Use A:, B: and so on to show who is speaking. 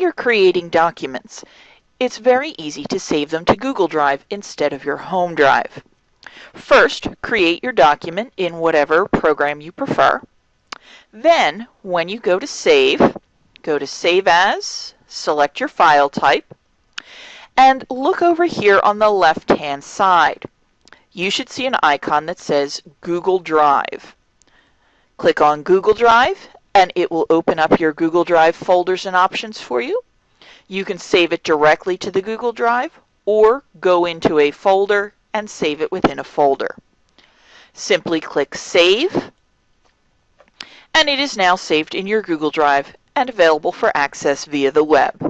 A: you're creating documents, it's very easy to save them to Google Drive instead of your home drive. First, create your document in whatever program you prefer. Then, when you go to save, go to Save As, select your file type, and look over here on the left-hand side. You should see an icon that says Google Drive. Click on Google Drive and it will open up your Google Drive folders and options for you. You can save it directly to the Google Drive or go into a folder and save it within a folder. Simply click Save and it is now saved in your Google Drive and available for access via the web.